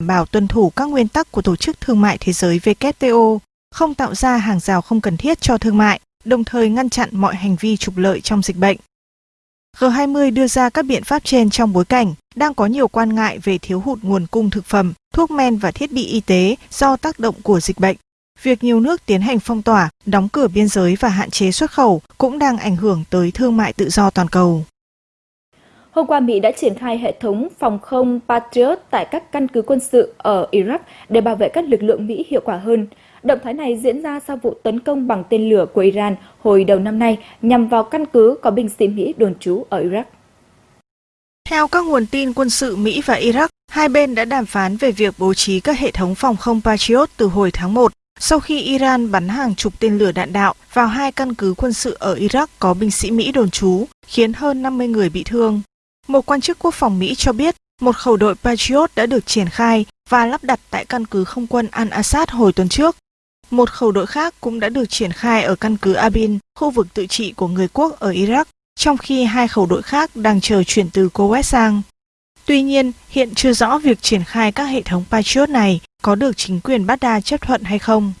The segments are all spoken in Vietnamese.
bảo tuân thủ các nguyên tắc của Tổ chức Thương mại Thế giới WTO, không tạo ra hàng rào không cần thiết cho thương mại, đồng thời ngăn chặn mọi hành vi trục lợi trong dịch bệnh. G20 đưa ra các biện pháp trên trong bối cảnh đang có nhiều quan ngại về thiếu hụt nguồn cung thực phẩm, thuốc men và thiết bị y tế do tác động của dịch bệnh. Việc nhiều nước tiến hành phong tỏa, đóng cửa biên giới và hạn chế xuất khẩu cũng đang ảnh hưởng tới thương mại tự do toàn cầu. Hôm qua, Mỹ đã triển khai hệ thống phòng không Patriot tại các căn cứ quân sự ở Iraq để bảo vệ các lực lượng Mỹ hiệu quả hơn. Động thái này diễn ra sau vụ tấn công bằng tên lửa của Iran hồi đầu năm nay nhằm vào căn cứ có binh sĩ Mỹ đồn trú ở Iraq. Theo các nguồn tin quân sự Mỹ và Iraq, hai bên đã đàm phán về việc bố trí các hệ thống phòng không Patriot từ hồi tháng 1 sau khi Iran bắn hàng chục tên lửa đạn đạo vào hai căn cứ quân sự ở Iraq có binh sĩ Mỹ đồn trú, khiến hơn 50 người bị thương. Một quan chức quốc phòng Mỹ cho biết một khẩu đội Patriot đã được triển khai và lắp đặt tại căn cứ không quân Al-Assad hồi tuần trước. Một khẩu đội khác cũng đã được triển khai ở căn cứ Abin, khu vực tự trị của người quốc ở Iraq, trong khi hai khẩu đội khác đang chờ chuyển từ Kuwait sang. Tuy nhiên, hiện chưa rõ việc triển khai các hệ thống Patriot này có được chính quyền Baghdad chấp thuận hay không.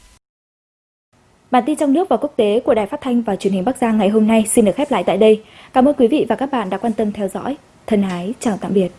Bản tin trong nước và quốc tế của Đài Phát thanh và Truyền hình Bắc Giang ngày hôm nay xin được khép lại tại đây. Cảm ơn quý vị và các bạn đã quan tâm theo dõi. Thân ái, chào tạm biệt.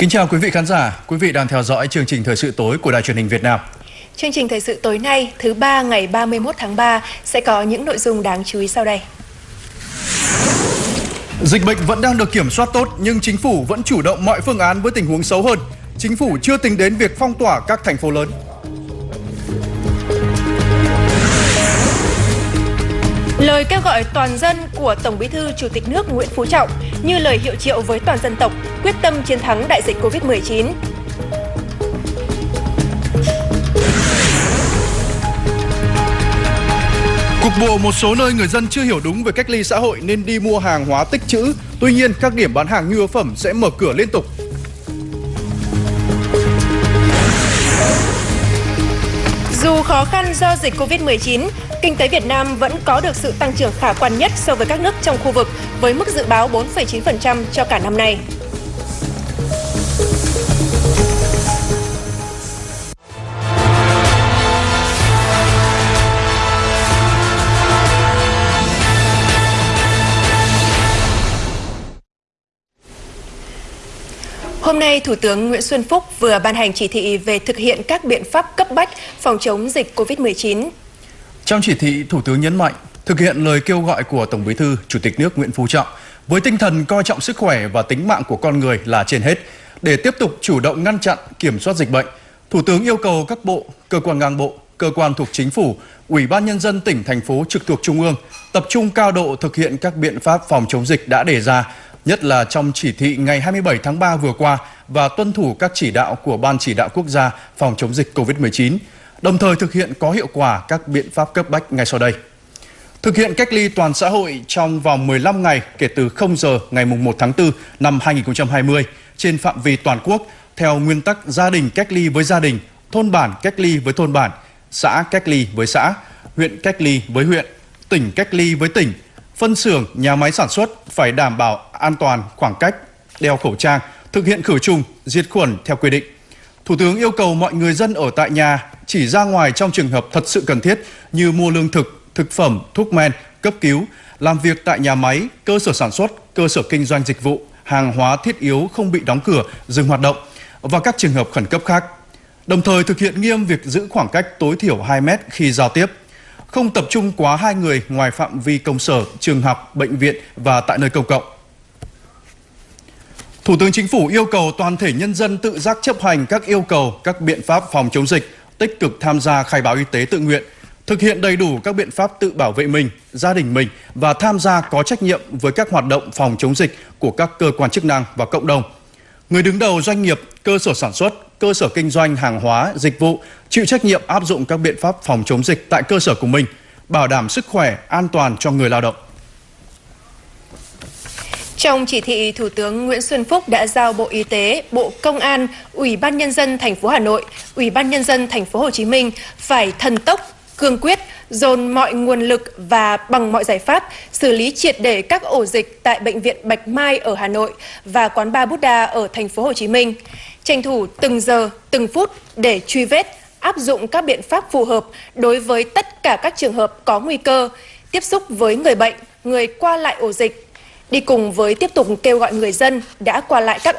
Kính chào quý vị khán giả, quý vị đang theo dõi chương trình Thời sự tối của Đài truyền hình Việt Nam. Chương trình Thời sự tối nay, thứ ba ngày 31 tháng 3 sẽ có những nội dung đáng chú ý sau đây. Dịch bệnh vẫn đang được kiểm soát tốt nhưng chính phủ vẫn chủ động mọi phương án với tình huống xấu hơn. Chính phủ chưa tính đến việc phong tỏa các thành phố lớn. Lời kêu gọi toàn dân của Tổng Bí thư Chủ tịch nước Nguyễn Phú Trọng như lời hiệu triệu với toàn dân tộc quyết tâm chiến thắng đại dịch Covid-19. Cục bộ một số nơi người dân chưa hiểu đúng về cách ly xã hội nên đi mua hàng hóa tích trữ. Tuy nhiên, các điểm bán hàng nhu yếu phẩm sẽ mở cửa liên tục. Khó khăn do dịch Covid-19, kinh tế Việt Nam vẫn có được sự tăng trưởng khả quan nhất so với các nước trong khu vực với mức dự báo 4,9% cho cả năm nay. Hôm nay, Thủ tướng Nguyễn Xuân Phúc vừa ban hành chỉ thị về thực hiện các biện pháp cấp bách phòng chống dịch COVID-19. Trong chỉ thị, Thủ tướng nhấn mạnh thực hiện lời kêu gọi của Tổng Bí thư, Chủ tịch nước Nguyễn Phú Trọng với tinh thần coi trọng sức khỏe và tính mạng của con người là trên hết để tiếp tục chủ động ngăn chặn, kiểm soát dịch bệnh. Thủ tướng yêu cầu các bộ, cơ quan ngang bộ, cơ quan thuộc chính phủ, Ủy ban nhân dân tỉnh thành phố trực thuộc trung ương tập trung cao độ thực hiện các biện pháp phòng chống dịch đã đề ra nhất là trong chỉ thị ngày 27 tháng 3 vừa qua và tuân thủ các chỉ đạo của Ban chỉ đạo quốc gia phòng chống dịch COVID-19, đồng thời thực hiện có hiệu quả các biện pháp cấp bách ngay sau đây. Thực hiện cách ly toàn xã hội trong vòng 15 ngày kể từ 0 giờ ngày 1 tháng 4 năm 2020 trên phạm vi toàn quốc theo nguyên tắc gia đình cách ly với gia đình, thôn bản cách ly với thôn bản, xã cách ly với xã, huyện cách ly với huyện, tỉnh cách ly với tỉnh, phân xưởng, nhà máy sản xuất phải đảm bảo an toàn, khoảng cách, đeo khẩu trang, thực hiện khử trùng, diệt khuẩn theo quy định. Thủ tướng yêu cầu mọi người dân ở tại nhà chỉ ra ngoài trong trường hợp thật sự cần thiết như mua lương thực, thực phẩm, thuốc men, cấp cứu, làm việc tại nhà máy, cơ sở sản xuất, cơ sở kinh doanh dịch vụ, hàng hóa thiết yếu không bị đóng cửa, dừng hoạt động và các trường hợp khẩn cấp khác. Đồng thời thực hiện nghiêm việc giữ khoảng cách tối thiểu 2 mét khi giao tiếp, không tập trung quá hai người ngoài phạm vi công sở, trường học, bệnh viện và tại nơi công cộng. Thủ tướng Chính phủ yêu cầu toàn thể nhân dân tự giác chấp hành các yêu cầu, các biện pháp phòng chống dịch, tích cực tham gia khai báo y tế tự nguyện, thực hiện đầy đủ các biện pháp tự bảo vệ mình, gia đình mình và tham gia có trách nhiệm với các hoạt động phòng chống dịch của các cơ quan chức năng và cộng đồng. Người đứng đầu doanh nghiệp, cơ sở sản xuất, cơ sở kinh doanh hàng hóa, dịch vụ chịu trách nhiệm áp dụng các biện pháp phòng chống dịch tại cơ sở của mình, bảo đảm sức khỏe, an toàn cho người lao động. Trong chỉ thị, Thủ tướng Nguyễn Xuân Phúc đã giao Bộ Y tế, Bộ Công an, Ủy ban nhân dân thành phố Hà Nội, Ủy ban nhân dân thành phố Hồ Chí Minh phải thần tốc, cương quyết, dồn mọi nguồn lực và bằng mọi giải pháp xử lý triệt để các ổ dịch tại bệnh viện Bạch Mai ở Hà Nội và quán bar Buddha ở thành phố Hồ Chí Minh. Tranh thủ từng giờ, từng phút để truy vết, áp dụng các biện pháp phù hợp đối với tất cả các trường hợp có nguy cơ tiếp xúc với người bệnh, người qua lại ổ dịch đi cùng với tiếp tục kêu gọi người dân đã qua lại các